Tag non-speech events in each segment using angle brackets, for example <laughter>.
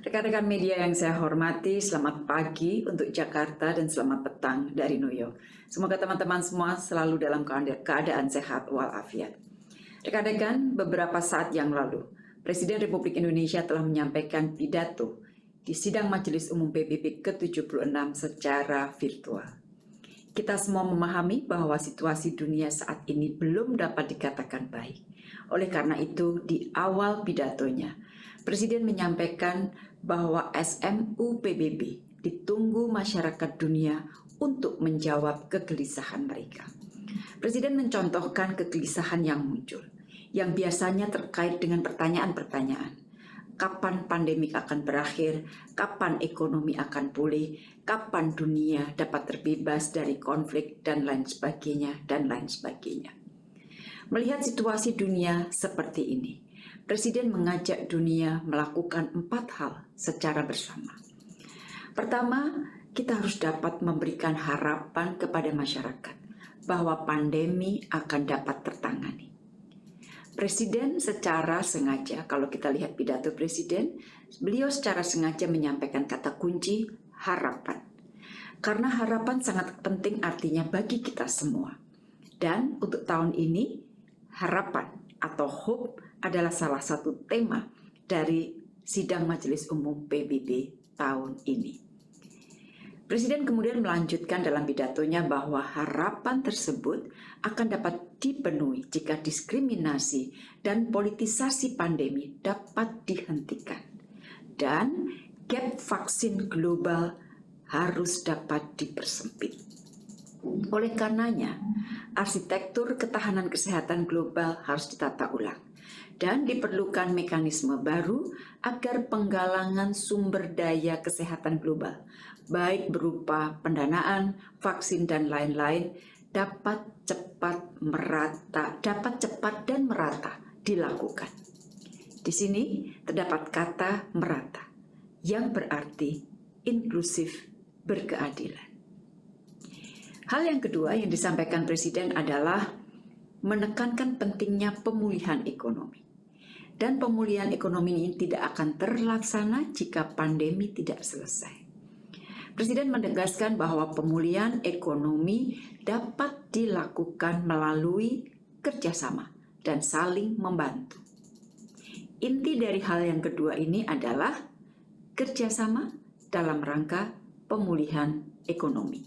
Rekan-rekan media yang saya hormati, selamat pagi untuk Jakarta dan selamat petang dari New York. Semoga teman-teman semua selalu dalam keadaan sehat walafiat. Rekan-rekan, beberapa saat yang lalu, Presiden Republik Indonesia telah menyampaikan pidato di sidang Majelis Umum PBB ke-76 secara virtual. Kita semua memahami bahwa situasi dunia saat ini belum dapat dikatakan baik. Oleh karena itu, di awal pidatonya, Presiden menyampaikan bahwa SMU PBB ditunggu masyarakat dunia untuk menjawab kegelisahan mereka. Presiden mencontohkan kegelisahan yang muncul, yang biasanya terkait dengan pertanyaan-pertanyaan kapan pandemi akan berakhir, kapan ekonomi akan pulih, kapan dunia dapat terbebas dari konflik, dan lain sebagainya, dan lain sebagainya. Melihat situasi dunia seperti ini, Presiden mengajak dunia melakukan empat hal secara bersama. Pertama, kita harus dapat memberikan harapan kepada masyarakat bahwa pandemi akan dapat tertangani. Presiden secara sengaja, kalau kita lihat pidato Presiden, beliau secara sengaja menyampaikan kata kunci harapan. Karena harapan sangat penting artinya bagi kita semua. Dan untuk tahun ini, harapan atau hope adalah salah satu tema dari sidang Majelis Umum PBB tahun ini. Presiden kemudian melanjutkan dalam pidatonya bahwa harapan tersebut akan dapat dipenuhi jika diskriminasi dan politisasi pandemi dapat dihentikan. Dan gap vaksin global harus dapat dipersempit. Oleh karenanya, arsitektur ketahanan kesehatan global harus ditata ulang dan diperlukan mekanisme baru agar penggalangan sumber daya kesehatan global baik berupa pendanaan, vaksin, dan lain-lain, dapat cepat merata, dapat cepat dan merata dilakukan. Di sini terdapat kata merata, yang berarti inklusif berkeadilan. Hal yang kedua yang disampaikan Presiden adalah menekankan pentingnya pemulihan ekonomi. Dan pemulihan ekonomi ini tidak akan terlaksana jika pandemi tidak selesai. Presiden menegaskan bahwa pemulihan ekonomi dapat dilakukan melalui kerjasama dan saling membantu. Inti dari hal yang kedua ini adalah kerjasama dalam rangka pemulihan ekonomi.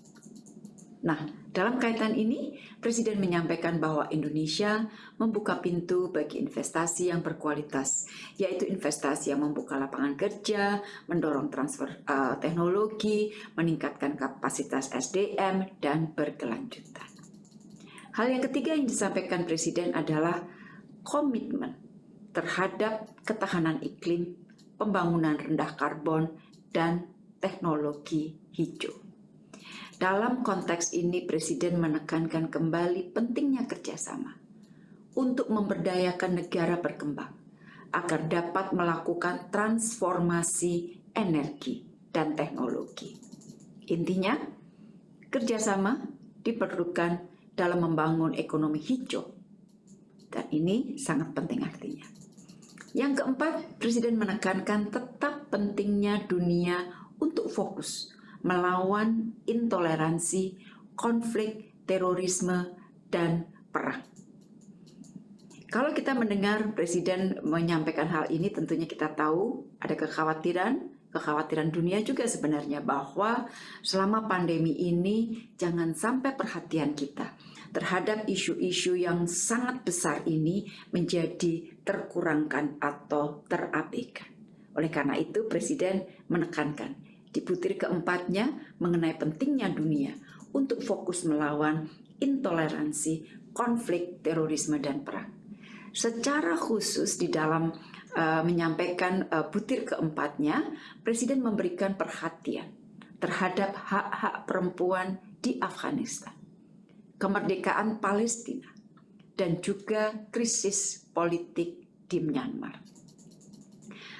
Nah, dalam kaitan ini, Presiden menyampaikan bahwa Indonesia membuka pintu bagi investasi yang berkualitas, yaitu investasi yang membuka lapangan kerja, mendorong transfer uh, teknologi, meningkatkan kapasitas SDM, dan berkelanjutan. Hal yang ketiga yang disampaikan Presiden adalah komitmen terhadap ketahanan iklim, pembangunan rendah karbon, dan teknologi hijau. Dalam konteks ini, Presiden menekankan kembali pentingnya kerjasama untuk memberdayakan negara berkembang agar dapat melakukan transformasi energi dan teknologi. Intinya, kerjasama diperlukan dalam membangun ekonomi hijau. Dan ini sangat penting artinya. Yang keempat, Presiden menekankan tetap pentingnya dunia untuk fokus melawan intoleransi, konflik, terorisme, dan perang. Kalau kita mendengar Presiden menyampaikan hal ini, tentunya kita tahu ada kekhawatiran, kekhawatiran dunia juga sebenarnya bahwa selama pandemi ini jangan sampai perhatian kita terhadap isu-isu yang sangat besar ini menjadi terkurangkan atau terabaikan. Oleh karena itu Presiden menekankan di butir keempatnya mengenai pentingnya dunia untuk fokus melawan intoleransi, konflik, terorisme, dan perang. Secara khusus di dalam uh, menyampaikan uh, butir keempatnya, Presiden memberikan perhatian terhadap hak-hak perempuan di Afghanistan, kemerdekaan Palestina, dan juga krisis politik di Myanmar.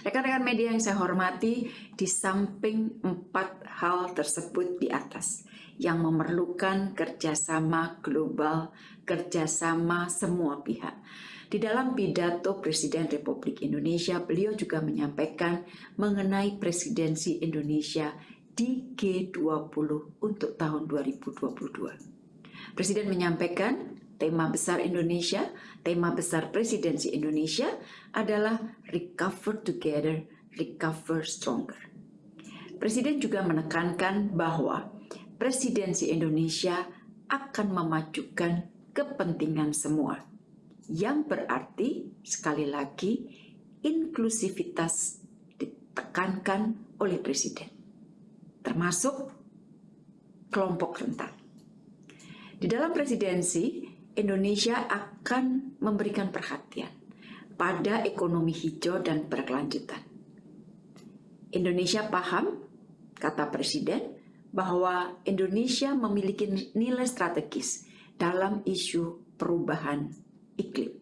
Rekan-rekan media yang saya hormati, di samping empat hal tersebut di atas yang memerlukan kerjasama global, kerjasama semua pihak. Di dalam pidato Presiden Republik Indonesia, beliau juga menyampaikan mengenai presidensi Indonesia di G20 untuk tahun 2022. Presiden menyampaikan tema besar Indonesia, tema besar presidensi Indonesia adalah Recover Together, Recover Stronger. Presiden juga menekankan bahwa presidensi Indonesia akan memajukan kepentingan semua, yang berarti sekali lagi inklusivitas ditekankan oleh Presiden, termasuk kelompok rentan. Di dalam presidensi, Indonesia akan memberikan perhatian pada ekonomi hijau dan berkelanjutan. Indonesia paham, kata Presiden, bahwa Indonesia memiliki nilai strategis dalam isu perubahan iklim.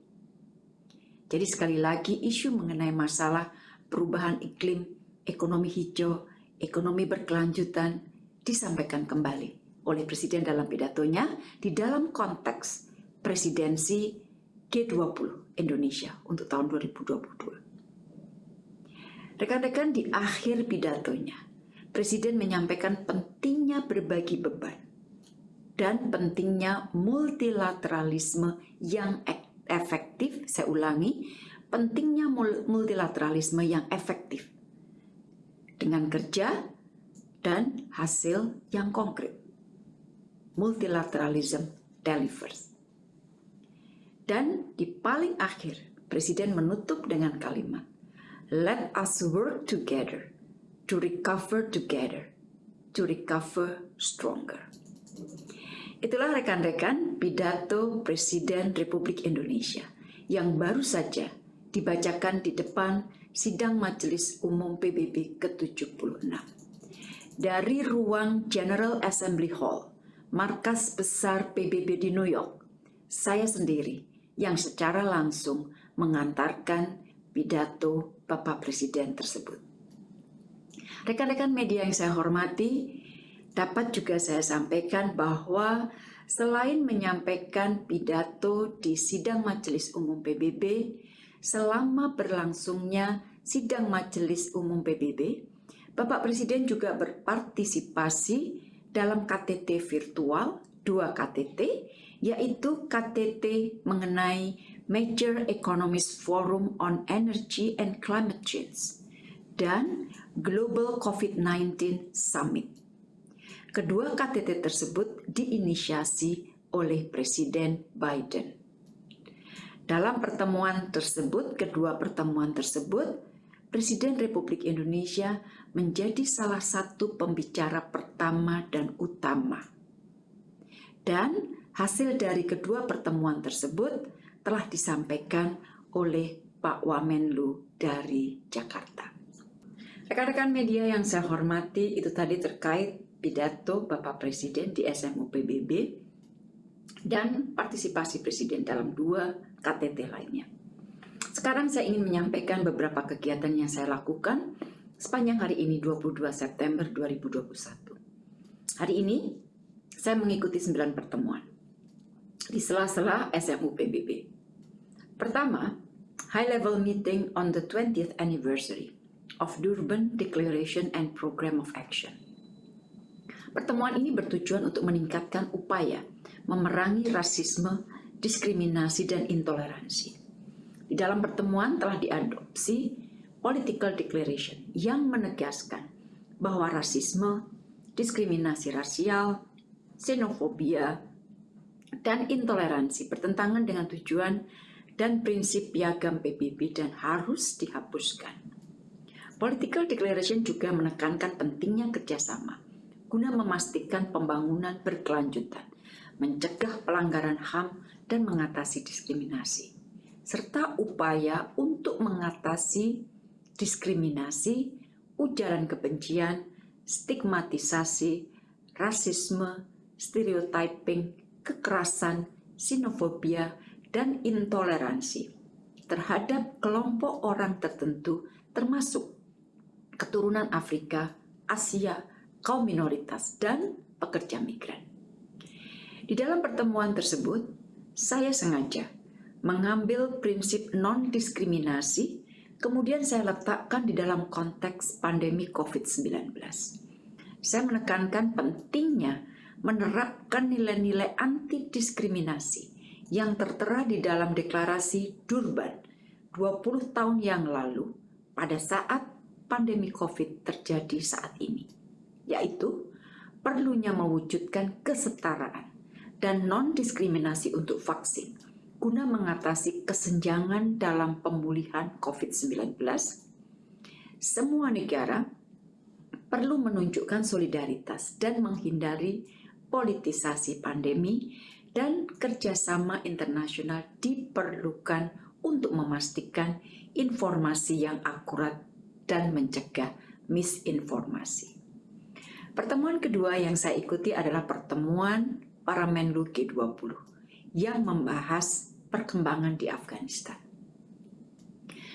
Jadi sekali lagi isu mengenai masalah perubahan iklim, ekonomi hijau, ekonomi berkelanjutan disampaikan kembali oleh Presiden dalam pidatonya di dalam konteks presidensi G20 Indonesia untuk tahun 2022. Rekan-rekan di akhir pidatonya, Presiden menyampaikan pentingnya berbagi beban dan pentingnya multilateralisme yang efektif, saya ulangi, pentingnya multilateralisme yang efektif dengan kerja dan hasil yang konkret. Multilateralism delivers. Dan di paling akhir, Presiden menutup dengan kalimat, Let us work together to recover together, to recover stronger. Itulah rekan-rekan pidato Presiden Republik Indonesia yang baru saja dibacakan di depan sidang Majelis Umum PBB ke-76. Dari ruang General Assembly Hall, markas besar PBB di New York, saya sendiri yang secara langsung mengantarkan pidato Bapak Presiden tersebut. Rekan-rekan media yang saya hormati, dapat juga saya sampaikan bahwa selain menyampaikan pidato di sidang Majelis Umum PBB, selama berlangsungnya sidang Majelis Umum PBB, Bapak Presiden juga berpartisipasi dalam KTT virtual, dua KTT, yaitu KTT mengenai Major Economist Forum on Energy and Climate Change dan Global COVID-19 Summit. Kedua KTT tersebut diinisiasi oleh Presiden Biden. Dalam pertemuan tersebut, kedua pertemuan tersebut, Presiden Republik Indonesia menjadi salah satu pembicara pertama dan utama. Dan Hasil dari kedua pertemuan tersebut telah disampaikan oleh Pak Wamenlu dari Jakarta. Rekan-rekan media yang saya hormati, itu tadi terkait pidato Bapak Presiden di SMU PBB dan partisipasi Presiden dalam dua KTT lainnya. Sekarang saya ingin menyampaikan beberapa kegiatan yang saya lakukan sepanjang hari ini 22 September 2021. Hari ini saya mengikuti 9 pertemuan di sela-sela SMU PBB. Pertama, High Level Meeting on the 20th Anniversary of Durban Declaration and Program of Action. Pertemuan ini bertujuan untuk meningkatkan upaya memerangi rasisme, diskriminasi, dan intoleransi. Di dalam pertemuan telah diadopsi Political Declaration yang menegaskan bahwa rasisme, diskriminasi rasial, xenofobia, dan intoleransi bertentangan dengan tujuan dan prinsip piagam PBB dan harus dihapuskan. Political Declaration juga menekankan pentingnya kerjasama guna memastikan pembangunan berkelanjutan, mencegah pelanggaran HAM dan mengatasi diskriminasi, serta upaya untuk mengatasi diskriminasi, ujaran kebencian, stigmatisasi, rasisme, stereotyping, kekerasan, sinofobia, dan intoleransi terhadap kelompok orang tertentu termasuk keturunan Afrika, Asia, kaum minoritas, dan pekerja migran. Di dalam pertemuan tersebut, saya sengaja mengambil prinsip non-diskriminasi, kemudian saya letakkan di dalam konteks pandemi COVID-19. Saya menekankan pentingnya menerapkan nilai-nilai anti-diskriminasi yang tertera di dalam deklarasi Durban 20 tahun yang lalu pada saat pandemi COVID terjadi saat ini, yaitu perlunya mewujudkan kesetaraan dan non-diskriminasi untuk vaksin guna mengatasi kesenjangan dalam pemulihan COVID-19, semua negara perlu menunjukkan solidaritas dan menghindari politisasi pandemi dan kerjasama internasional diperlukan untuk memastikan informasi yang akurat dan mencegah misinformasi. Pertemuan kedua yang saya ikuti adalah pertemuan para Menlu G20 yang membahas perkembangan di Afghanistan.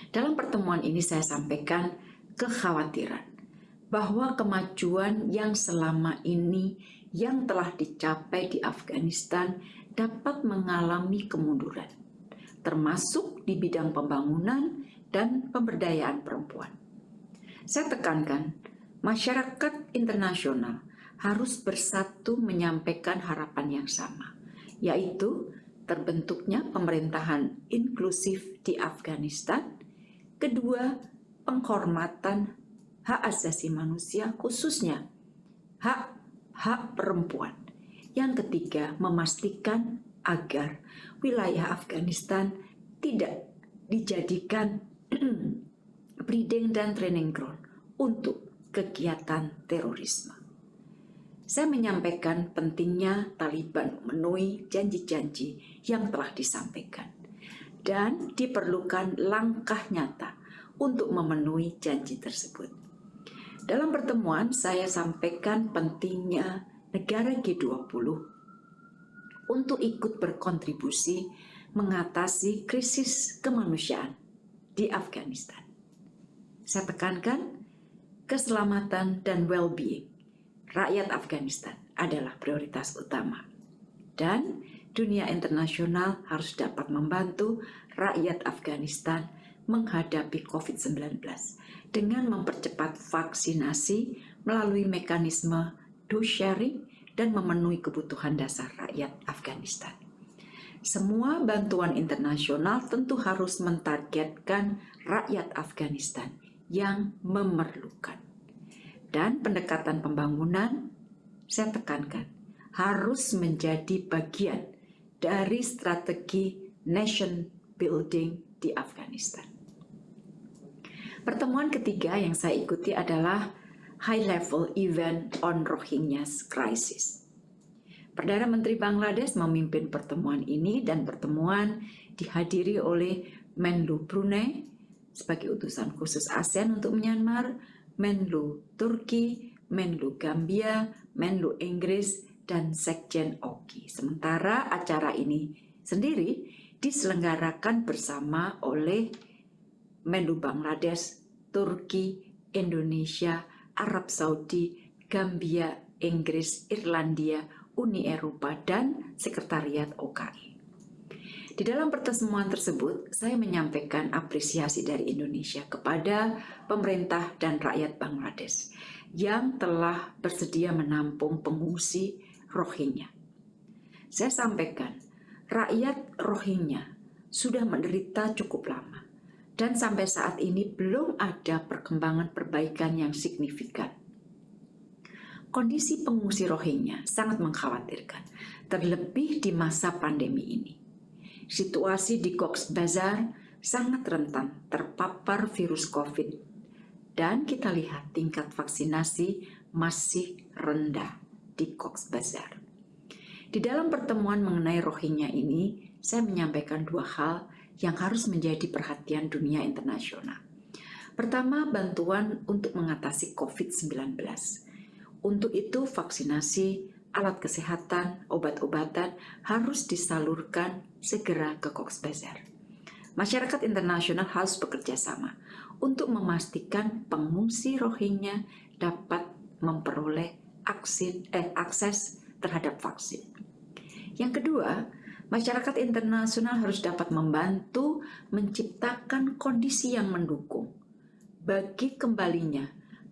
Dalam pertemuan ini saya sampaikan kekhawatiran bahwa kemajuan yang selama ini yang telah dicapai di Afghanistan dapat mengalami kemunduran, termasuk di bidang pembangunan dan pemberdayaan perempuan. Saya tekankan, masyarakat internasional harus bersatu menyampaikan harapan yang sama, yaitu terbentuknya pemerintahan inklusif di Afghanistan, kedua, penghormatan hak asasi manusia khususnya hak hak perempuan. Yang ketiga, memastikan agar wilayah Afghanistan tidak dijadikan <clears throat> breeding dan training ground untuk kegiatan terorisme. Saya menyampaikan pentingnya Taliban memenuhi janji-janji yang telah disampaikan dan diperlukan langkah nyata untuk memenuhi janji tersebut. Dalam pertemuan saya sampaikan pentingnya negara G20 untuk ikut berkontribusi mengatasi krisis kemanusiaan di Afghanistan. Saya tekankan keselamatan dan well-being rakyat Afghanistan adalah prioritas utama. Dan dunia internasional harus dapat membantu rakyat Afghanistan menghadapi COVID-19 dengan mempercepat vaksinasi melalui mekanisme dose sharing dan memenuhi kebutuhan dasar rakyat Afghanistan. Semua bantuan internasional tentu harus mentargetkan rakyat Afghanistan yang memerlukan dan pendekatan pembangunan, saya tekankan, harus menjadi bagian dari strategi nation building di Afghanistan. Pertemuan ketiga yang saya ikuti adalah High Level Event on Rohingya Crisis. Perdana Menteri Bangladesh memimpin pertemuan ini dan pertemuan dihadiri oleh Menlu Brunei sebagai utusan khusus ASEAN untuk Myanmar, Menlu Turki, Menlu Gambia, Menlu Inggris, dan Sekjen Oki. Sementara acara ini sendiri diselenggarakan bersama oleh Menlu Bangladesh, Turki, Indonesia, Arab Saudi, Gambia, Inggris, Irlandia, Uni Eropa, dan Sekretariat OKI. Di dalam pertemuan tersebut, saya menyampaikan apresiasi dari Indonesia kepada pemerintah dan rakyat Bangladesh yang telah bersedia menampung pengungsi Rohingya. Saya sampaikan, rakyat Rohingya sudah menderita cukup lama dan sampai saat ini belum ada perkembangan perbaikan yang signifikan. Kondisi pengungsi Rohingya sangat mengkhawatirkan, terlebih di masa pandemi ini situasi di Cox Bazar sangat rentan terpapar virus COVID dan kita lihat tingkat vaksinasi masih rendah di Cox Bazar. Di dalam pertemuan mengenai Rohingya ini, saya menyampaikan dua hal yang harus menjadi perhatian dunia internasional. Pertama, bantuan untuk mengatasi COVID-19. Untuk itu, vaksinasi alat kesehatan, obat-obatan harus disalurkan segera ke Cox's Bazar. Masyarakat internasional harus bekerja sama untuk memastikan pengungsi Rohingya dapat memperoleh aksin, eh, akses terhadap vaksin. Yang kedua, masyarakat internasional harus dapat membantu menciptakan kondisi yang mendukung bagi kembalinya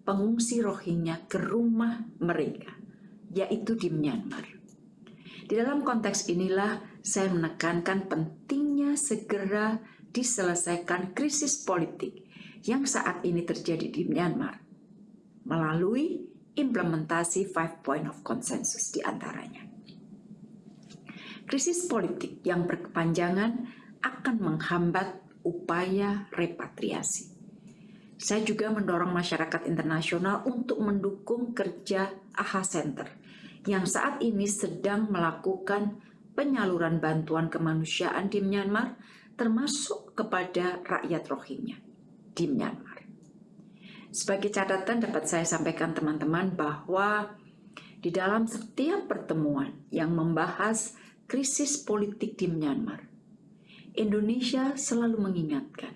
pengungsi Rohingya ke rumah mereka, yaitu di Myanmar. Di dalam konteks inilah saya menekankan pentingnya segera diselesaikan krisis politik yang saat ini terjadi di Myanmar melalui implementasi five point of consensus di antaranya. Krisis politik yang berkepanjangan akan menghambat upaya repatriasi saya juga mendorong masyarakat internasional untuk mendukung kerja AHA Center yang saat ini sedang melakukan penyaluran bantuan kemanusiaan di Myanmar termasuk kepada rakyat Rohingya di Myanmar. Sebagai catatan dapat saya sampaikan teman-teman bahwa di dalam setiap pertemuan yang membahas krisis politik di Myanmar, Indonesia selalu mengingatkan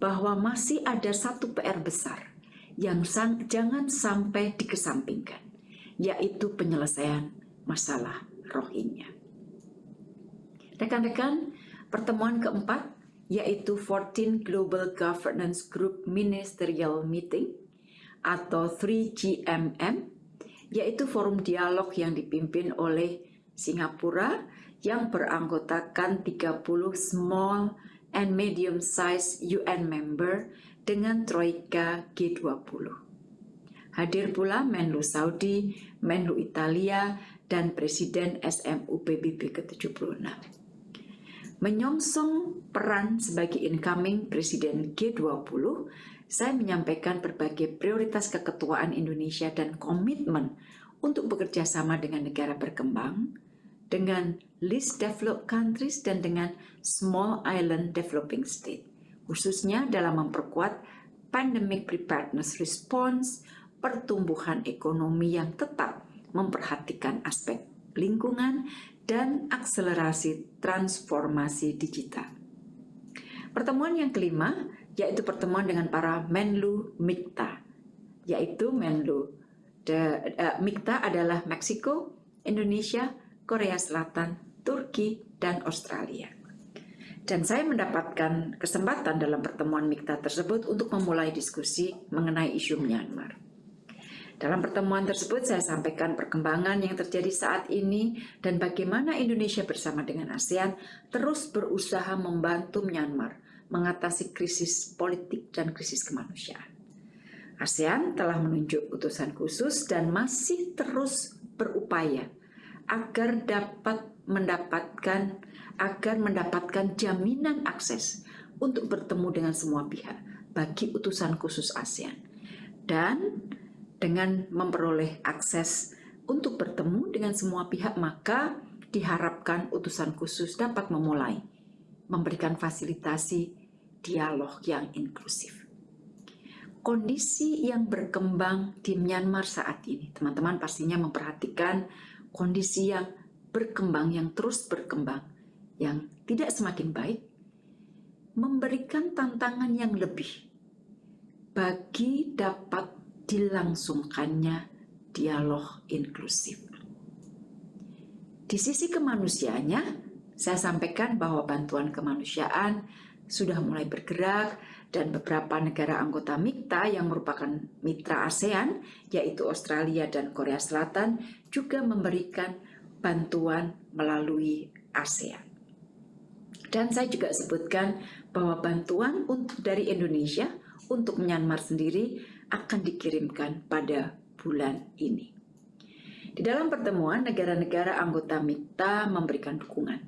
bahwa masih ada satu PR besar yang sang, jangan sampai dikesampingkan, yaitu penyelesaian masalah Rohingya. Rekan-rekan, pertemuan keempat yaitu 14 Global Governance Group Ministerial Meeting atau 3GMM, yaitu forum dialog yang dipimpin oleh Singapura yang beranggotakan 30 small and medium-sized UN member dengan Troika G20. Hadir pula Menlu Saudi, Menlu Italia, dan Presiden SMU PBB ke-76. Menyongsong peran sebagai incoming Presiden G20, saya menyampaikan berbagai prioritas keketuaan Indonesia dan komitmen untuk bekerja sama dengan negara berkembang, dengan least developed countries dan dengan small island developing state, khususnya dalam memperkuat pandemic preparedness response, pertumbuhan ekonomi yang tetap memperhatikan aspek lingkungan dan akselerasi transformasi digital. Pertemuan yang kelima yaitu pertemuan dengan para Menlu Mikta, yaitu Menlu de, uh, Mikta adalah Meksiko, Indonesia, Korea Selatan, Turki, dan Australia. Dan saya mendapatkan kesempatan dalam pertemuan MIKTA tersebut untuk memulai diskusi mengenai isu Myanmar. Dalam pertemuan tersebut saya sampaikan perkembangan yang terjadi saat ini dan bagaimana Indonesia bersama dengan ASEAN terus berusaha membantu Myanmar mengatasi krisis politik dan krisis kemanusiaan. ASEAN telah menunjuk utusan khusus dan masih terus berupaya agar dapat mendapatkan agar mendapatkan jaminan akses untuk bertemu dengan semua pihak bagi utusan khusus ASEAN dan dengan memperoleh akses untuk bertemu dengan semua pihak maka diharapkan utusan khusus dapat memulai memberikan fasilitasi dialog yang inklusif. Kondisi yang berkembang di Myanmar saat ini, teman-teman pastinya memperhatikan kondisi yang berkembang, yang terus berkembang, yang tidak semakin baik, memberikan tantangan yang lebih bagi dapat dilangsungkannya dialog inklusif. Di sisi kemanusiaannya, saya sampaikan bahwa bantuan kemanusiaan sudah mulai bergerak dan beberapa negara anggota MIKTA yang merupakan mitra ASEAN, yaitu Australia dan Korea Selatan, juga memberikan bantuan melalui ASEAN. Dan saya juga sebutkan bahwa bantuan untuk dari Indonesia untuk Myanmar sendiri akan dikirimkan pada bulan ini. Di dalam pertemuan, negara-negara anggota MIKTA memberikan dukungan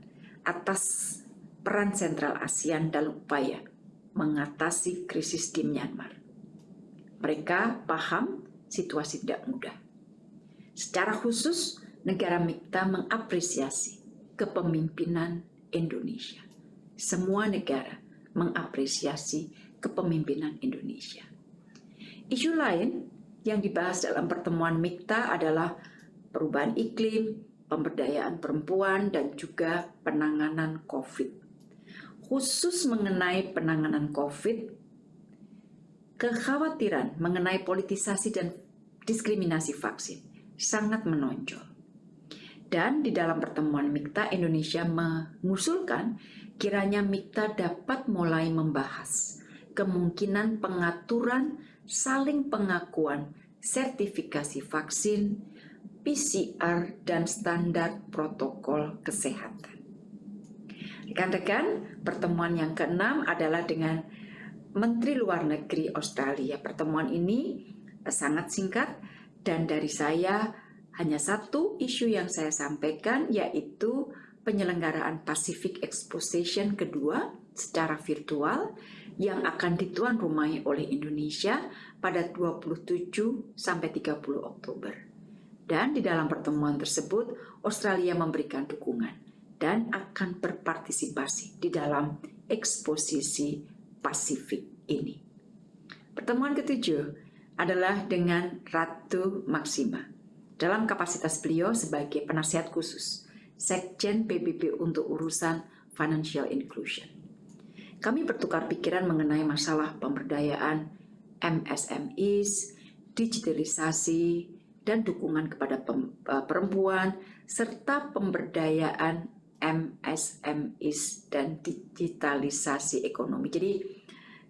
atas peran sentral ASEAN dalam upaya mengatasi krisis di Myanmar. Mereka paham situasi tidak mudah. Secara khusus, negara MIKTA mengapresiasi kepemimpinan Indonesia. Semua negara mengapresiasi kepemimpinan Indonesia. Isu lain yang dibahas dalam pertemuan MIKTA adalah perubahan iklim, pemberdayaan perempuan, dan juga penanganan COVID khusus mengenai penanganan COVID, kekhawatiran mengenai politisasi dan diskriminasi vaksin sangat menonjol. Dan di dalam pertemuan MIKTA, Indonesia mengusulkan kiranya MIKTA dapat mulai membahas kemungkinan pengaturan saling pengakuan sertifikasi vaksin, PCR, dan standar protokol kesehatan. Rekan-rekan, pertemuan yang keenam adalah dengan Menteri Luar Negeri Australia. Pertemuan ini sangat singkat dan dari saya hanya satu isu yang saya sampaikan yaitu penyelenggaraan Pacific Exposition kedua secara virtual yang akan dituan rumahi oleh Indonesia pada 27 sampai 30 Oktober. Dan di dalam pertemuan tersebut Australia memberikan dukungan dan akan berpartisipasi di dalam eksposisi Pasifik ini. Pertemuan ketujuh adalah dengan Ratu Maksima dalam kapasitas beliau sebagai penasihat khusus Sekjen PBB untuk urusan financial inclusion. Kami bertukar pikiran mengenai masalah pemberdayaan MSMEs, digitalisasi, dan dukungan kepada eh, perempuan, serta pemberdayaan MSMEs dan digitalisasi ekonomi. Jadi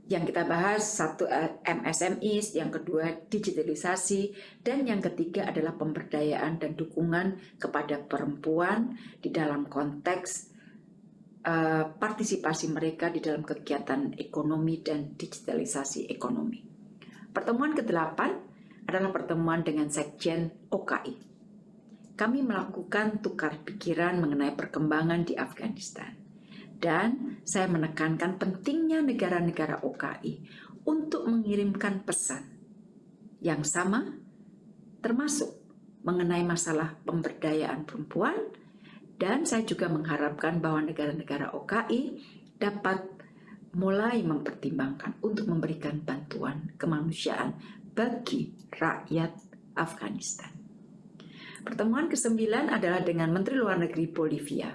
yang kita bahas satu eh, MSMI, yang kedua digitalisasi, dan yang ketiga adalah pemberdayaan dan dukungan kepada perempuan di dalam konteks uh, partisipasi mereka di dalam kegiatan ekonomi dan digitalisasi ekonomi. Pertemuan ke-8 adalah pertemuan dengan Sekjen OKI. Kami melakukan tukar pikiran mengenai perkembangan di Afghanistan dan saya menekankan pentingnya negara-negara OKI untuk mengirimkan pesan yang sama, termasuk mengenai masalah pemberdayaan perempuan, dan saya juga mengharapkan bahwa negara-negara OKI dapat mulai mempertimbangkan untuk memberikan bantuan kemanusiaan bagi rakyat Afghanistan. Pertemuan ke-9 adalah dengan Menteri Luar Negeri Bolivia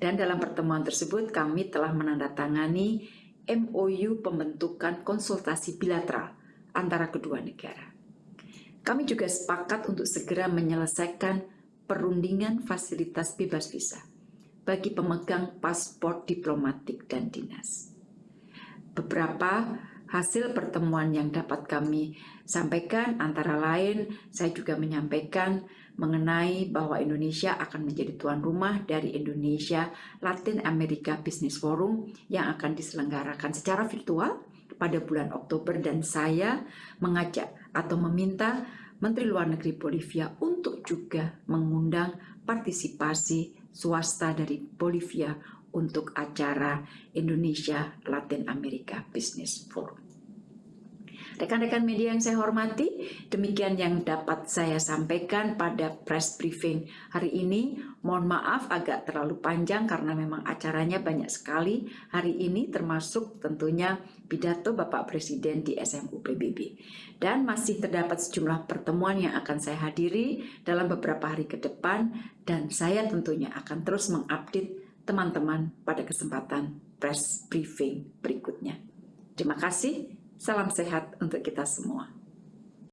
dan dalam pertemuan tersebut kami telah menandatangani MOU pembentukan konsultasi bilateral antara kedua negara. Kami juga sepakat untuk segera menyelesaikan perundingan fasilitas bebas visa bagi pemegang paspor diplomatik dan dinas. Beberapa hasil pertemuan yang dapat kami sampaikan antara lain saya juga menyampaikan mengenai bahwa Indonesia akan menjadi tuan rumah dari Indonesia Latin America Business Forum yang akan diselenggarakan secara virtual pada bulan Oktober dan saya mengajak atau meminta Menteri Luar Negeri Bolivia untuk juga mengundang partisipasi swasta dari Bolivia untuk acara Indonesia Latin America Business Forum. Rekan-rekan media yang saya hormati, demikian yang dapat saya sampaikan pada press briefing hari ini. Mohon maaf agak terlalu panjang karena memang acaranya banyak sekali hari ini termasuk tentunya pidato Bapak Presiden di SMU PBB. Dan masih terdapat sejumlah pertemuan yang akan saya hadiri dalam beberapa hari ke depan dan saya tentunya akan terus mengupdate teman-teman pada kesempatan press briefing berikutnya. Terima kasih. Salam sehat untuk kita semua.